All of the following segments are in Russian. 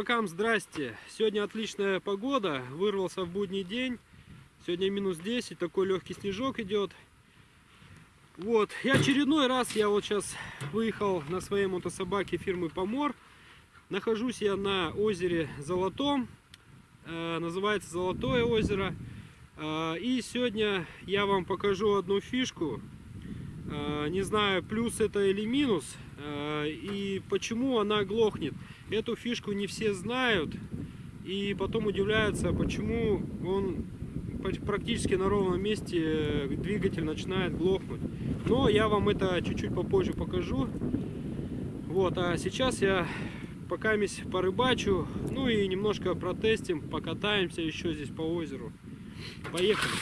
Рыбакам здрасте! Сегодня отличная погода, вырвался в будний день. Сегодня минус 10, такой легкий снежок идет. Вот, я очередной раз, я вот сейчас выехал на своей мотособаке фирмы Помор. Нахожусь я на озере Золотом, э, называется Золотое озеро. Э, и сегодня я вам покажу одну фишку. Э, не знаю, плюс это или минус, и почему она глохнет. Эту фишку не все знают, и потом удивляются, почему он практически на ровном месте э, двигатель начинает глохнуть. Но я вам это чуть-чуть попозже покажу. Вот, а сейчас я пока порыбачу, ну и немножко протестим, покатаемся еще здесь по озеру. Поехали!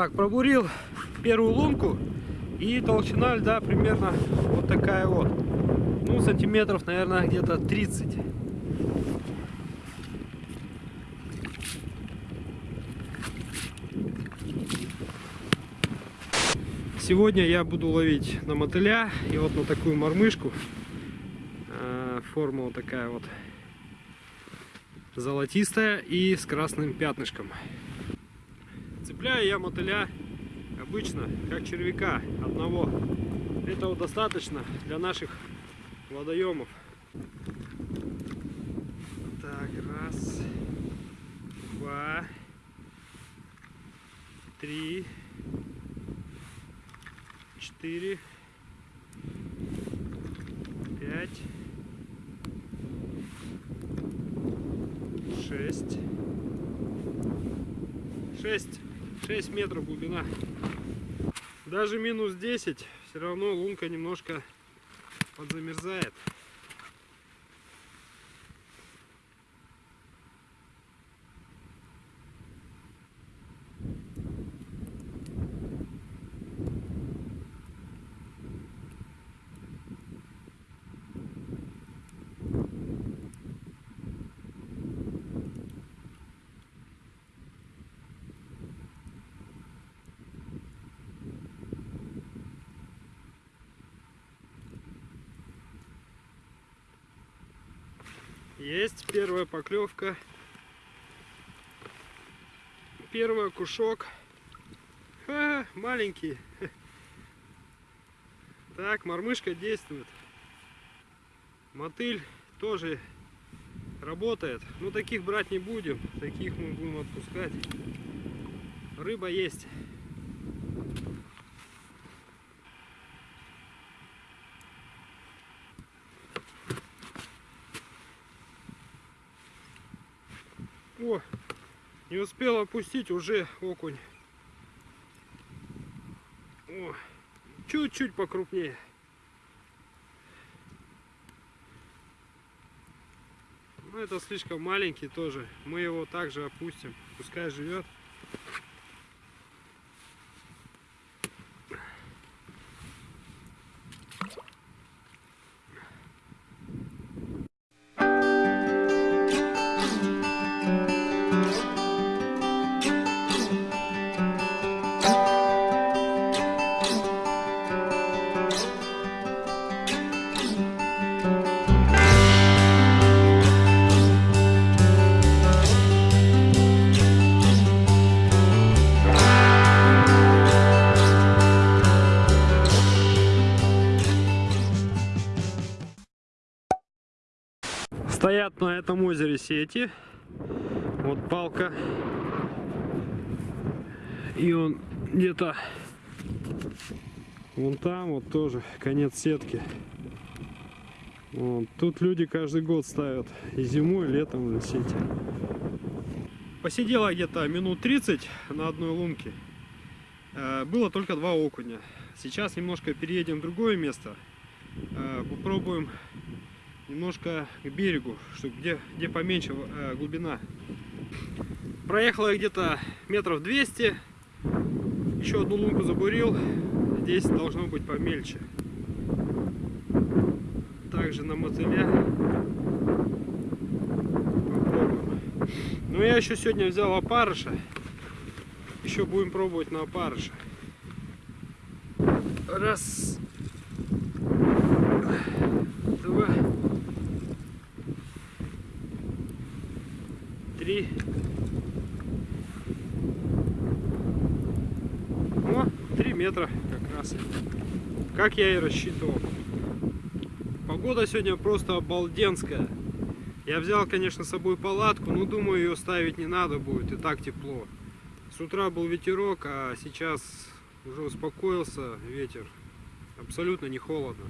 Так, пробурил первую лунку. И толщина льда примерно вот такая вот. Ну, сантиметров, наверное, где-то 30. Сегодня я буду ловить на мотыля и вот на такую мормышку. А, форма вот такая вот золотистая и с красным пятнышком. Цепляю я мотыля обычно, как червяка одного. Этого достаточно для наших водоемов. Так, раз, два, три, четыре, пять, шесть, шесть. 6 метров глубина. Даже минус 10, все равно лунка немножко подзамерзает. Есть первая поклевка. Первый кушок. Ха, маленький. Так, мормышка действует. Мотыль тоже работает. Но таких брать не будем. Таких мы будем отпускать. Рыба есть. О, не успел опустить, уже окунь. Чуть-чуть покрупнее. Но это слишком маленький тоже. Мы его также опустим. Пускай живет. Стоят на этом озере сети. Вот палка. И он где-то вон там вот тоже конец сетки. Вот. Тут люди каждый год ставят и зимой, и летом на сети. Посидела где-то минут 30 на одной лунке. Э, было только два окуня. Сейчас немножко переедем в другое место. Э, попробуем немножко к берегу, чтобы где, где поменьше э, глубина. Проехала где-то метров 200. Еще одну лунку забурил. Здесь должно быть помельче. Также на мотыля. Попробуем. Но я еще сегодня взял опарыша. Еще будем пробовать на опарыша. Раз. Два. О, три метра как раз. Как я и рассчитывал. Погода сегодня просто обалденская. Я взял, конечно, с собой палатку, но думаю, ее ставить не надо будет, и так тепло. С утра был ветерок, а сейчас уже успокоился ветер. Абсолютно не холодно.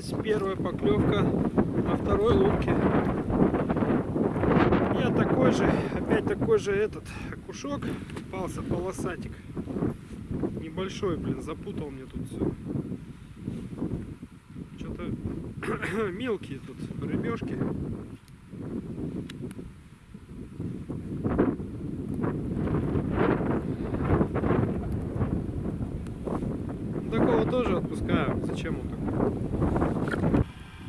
Есть первая поклевка на второй лунке. Я такой же, опять такой же этот окушок попался, полосатик. Небольшой, блин, запутал мне тут все. Что-то мелкие тут рыбешки. Такого тоже отпускаю. Зачем он такой?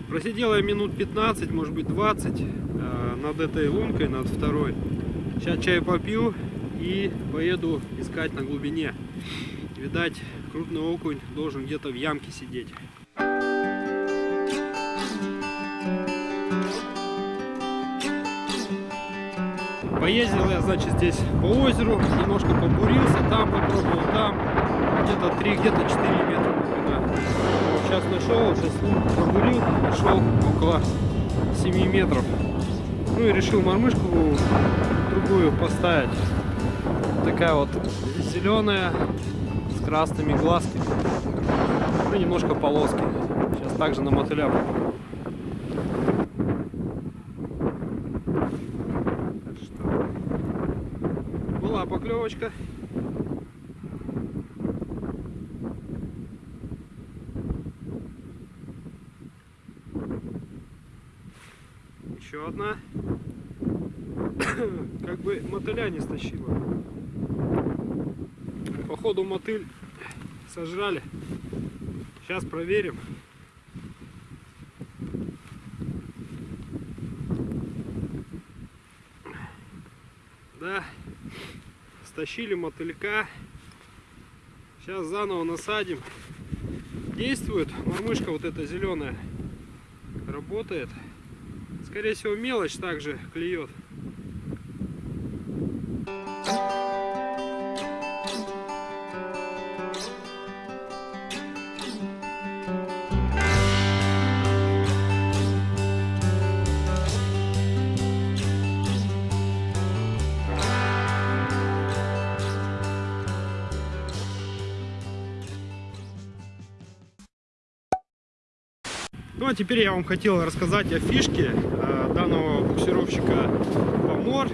Просидел я минут 15, может быть 20 э, над этой лункой, над второй. Сейчас чай попью и поеду искать на глубине. Видать, крупный окунь должен где-то в ямке сидеть. Поездил я, значит, здесь по озеру, немножко побурился, там попробовал, там где-то 3, где-то 4 метра. Сейчас нашел, сейчас побурил, нашел около 7 метров. Ну и решил мормышку другую поставить. Такая вот зеленая, с красными глазками. Ну немножко полоски. Сейчас также на мотыля попробую. Еще одна. Как бы мотыля не стащила. Походу мотыль сожрали. Сейчас проверим. Да, стащили мотылька. Сейчас заново насадим. Действует. Мормышка вот эта зеленая работает. Скорее всего мелочь также клюет. А теперь я вам хотел рассказать о фишке э, данного буксировщика Помор.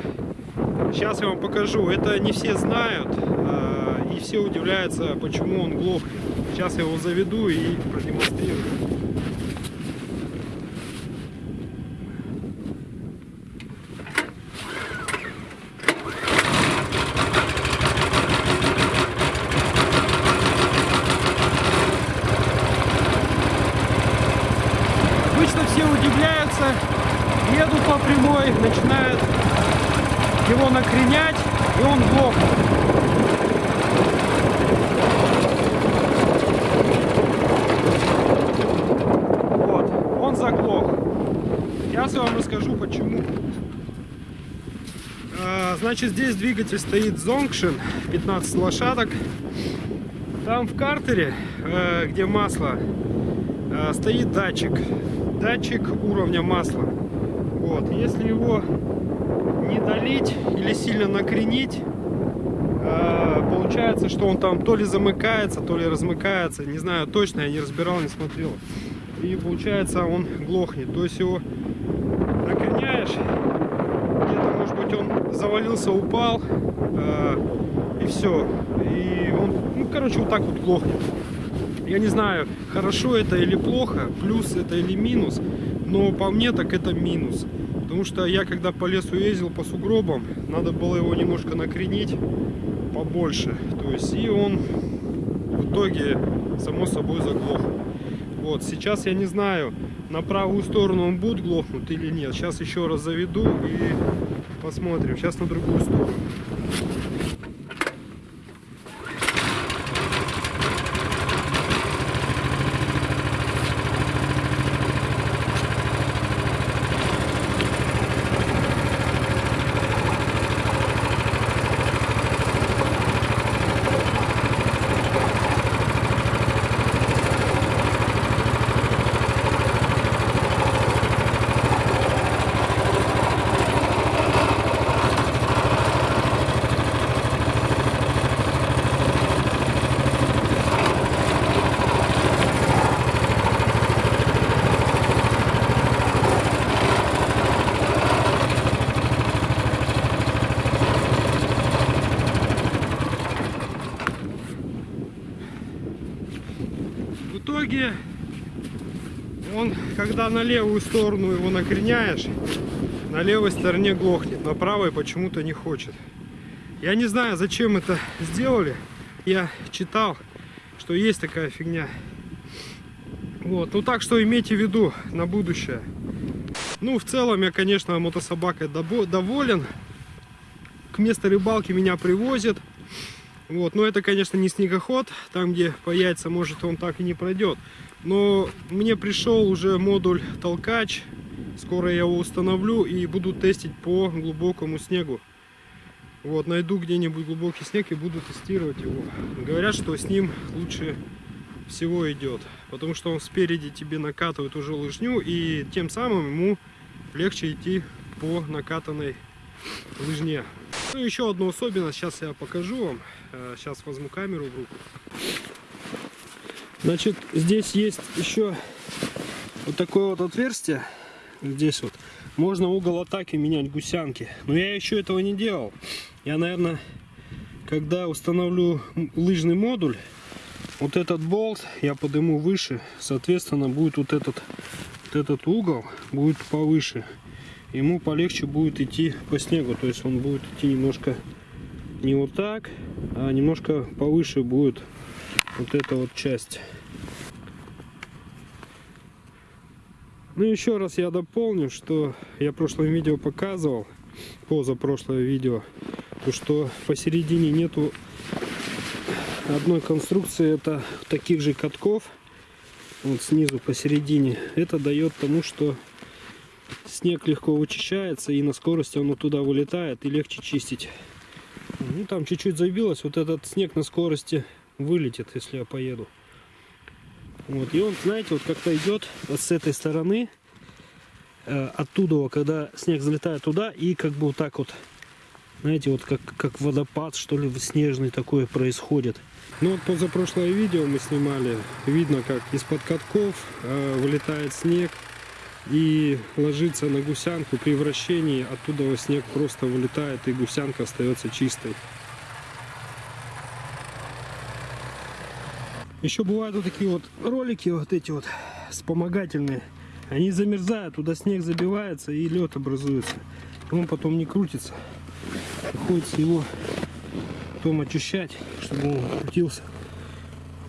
Сейчас я вам покажу. Это не все знают э, и все удивляются, почему он глохнет. Сейчас я его заведу и продемонстрирую. Обычно все удивляются, едут по прямой, начинают его накренять, и он глохнет. Вот, он заглох. Сейчас я вам расскажу, почему. А, Значит, здесь двигатель стоит Zongshin, 15 лошадок. Там в картере, э, где масло, э, стоит датчик. Датчик уровня масла. Вот, если его не долить или сильно накренить, э, получается, что он там то ли замыкается, то ли размыкается. Не знаю точно, я не разбирал, не смотрел. И получается, он глохнет. То есть его накреняешь, где-то, может быть, он завалился, упал, э, и все. И он, ну, короче, вот так вот глохнет. Я не знаю, хорошо это или плохо, плюс это или минус, но по мне так это минус. Потому что я когда по лесу ездил по сугробам, надо было его немножко накренить побольше. То есть и он в итоге само собой заглох. Вот, сейчас я не знаю, на правую сторону он будет глохнуть или нет. Сейчас еще раз заведу и посмотрим. Сейчас на другую сторону. В итоге он, когда на левую сторону его накреняешь, на левой стороне глохнет, на правой почему-то не хочет. Я не знаю, зачем это сделали. Я читал, что есть такая фигня. Вот, ну так что имейте в виду на будущее. Ну, в целом я, конечно, мотособакой доволен. К месту рыбалки меня привозят. Вот, но это, конечно, не снегоход, там, где по яйца, может, он так и не пройдет. Но мне пришел уже модуль толкач, скоро я его установлю и буду тестить по глубокому снегу. Вот, найду где-нибудь глубокий снег и буду тестировать его. Говорят, что с ним лучше всего идет, потому что он спереди тебе накатывает уже лыжню, и тем самым ему легче идти по накатанной лыжне. Ну, еще одну особенность, сейчас я покажу вам. Сейчас э, возьму камеру в руку. Значит, здесь есть еще вот такое вот отверстие. Здесь вот. Можно угол атаки менять гусянки. Но я еще этого не делал. Я, наверное, когда установлю лыжный модуль, вот этот болт я подниму выше. Соответственно, будет вот этот, вот этот угол будет повыше ему полегче будет идти по снегу. То есть он будет идти немножко не вот так, а немножко повыше будет вот эта вот часть. Ну еще раз я дополню, что я в прошлом видео показывал, позапрошлое видео, то что посередине нету одной конструкции, это таких же катков, вот снизу посередине. Это дает тому, что снег легко вычищается и на скорости он туда вылетает и легче чистить. Ну там чуть-чуть забилось, вот этот снег на скорости вылетит, если я поеду. Вот, и он, знаете, вот как-то идет вот с этой стороны, э, оттуда, когда снег залетает туда, и как бы вот так вот, знаете, вот как, как водопад, что ли, снежный такое происходит. Ну вот позапрошлое видео мы снимали, видно, как из-под катков э, вылетает снег, и ложится на гусянку при вращении оттуда снег просто вылетает и гусянка остается чистой. Еще бывают вот такие вот ролики вот эти вот вспомогательные. Они замерзают туда снег забивается и лед образуется. Он потом не крутится. Приходится его потом очищать чтобы он крутился.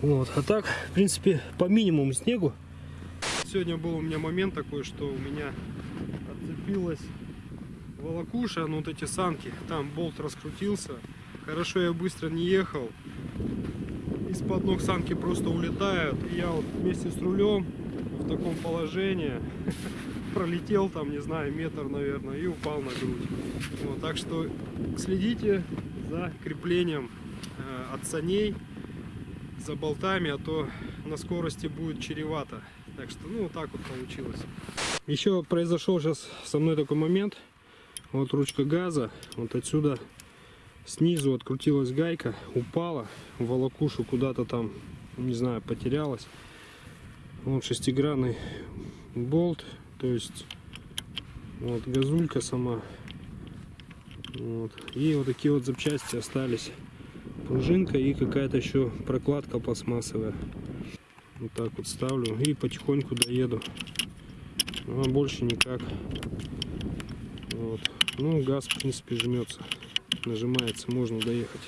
Вот. А так в принципе по минимуму снегу Сегодня был у меня момент такой, что у меня отцепилась волокуша, ну вот эти санки, там болт раскрутился. Хорошо я быстро не ехал. Из-под ног санки просто улетают. И я вот вместе с рулем в таком положении пролетел там, не знаю, метр, наверное, и упал на грудь. Вот, так что следите за креплением э, от саней, за болтами, а то на скорости будет чревато. Так что, ну, вот так вот получилось. Еще произошел сейчас со мной такой момент. Вот ручка газа, вот отсюда снизу открутилась гайка, упала волокушу куда-то там, не знаю, потерялась. Вот шестигранный болт, то есть вот газулька сама. Вот. И вот такие вот запчасти остались. Пружинка и какая-то еще прокладка пластмассовая. Вот так вот ставлю и потихоньку доеду. Ну, а больше никак. Вот. Ну, газ, в принципе, жмется. Нажимается, можно доехать.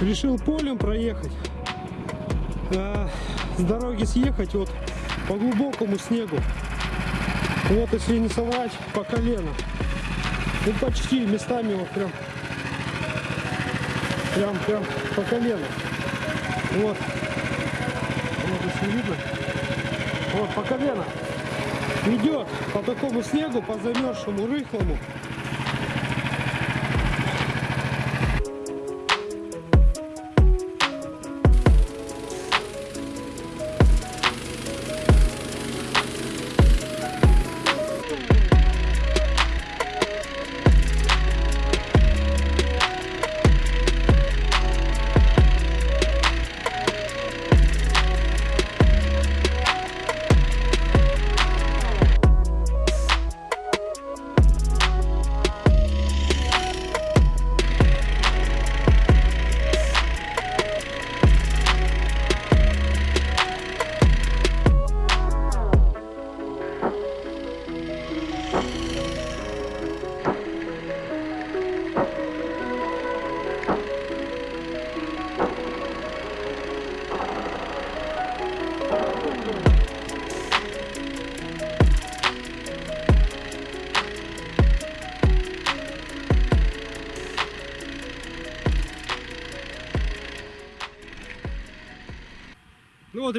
Решил полем проехать. А, с дороги съехать вот по глубокому снегу. Вот если не соврать, по колено. Ну почти местами вот прям. Прям, прям по колено. Вот. Вот если видно. Вот по колено. Идет по такому снегу, по замерзшему, рыхлому.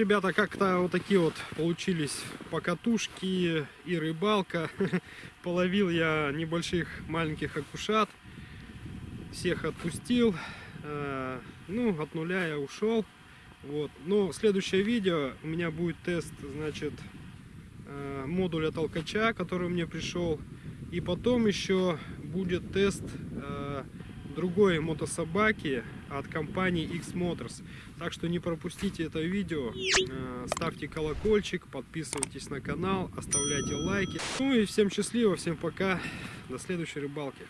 Ребята, как-то вот такие вот получились покатушки и рыбалка. Половил я небольших маленьких окушат. Всех отпустил. Э, Ну, от нуля я ушел. Вот. Но следующее видео у меня будет тест, значит, э, модуля толкача, который мне пришел. И потом еще будет тест э, другой мотособаки от компании X Motors. Так что не пропустите это видео, Э, ставьте колокольчик, подписывайтесь на канал, оставляйте лайки. Ну и всем счастливо, всем пока, до следующей рыбалки.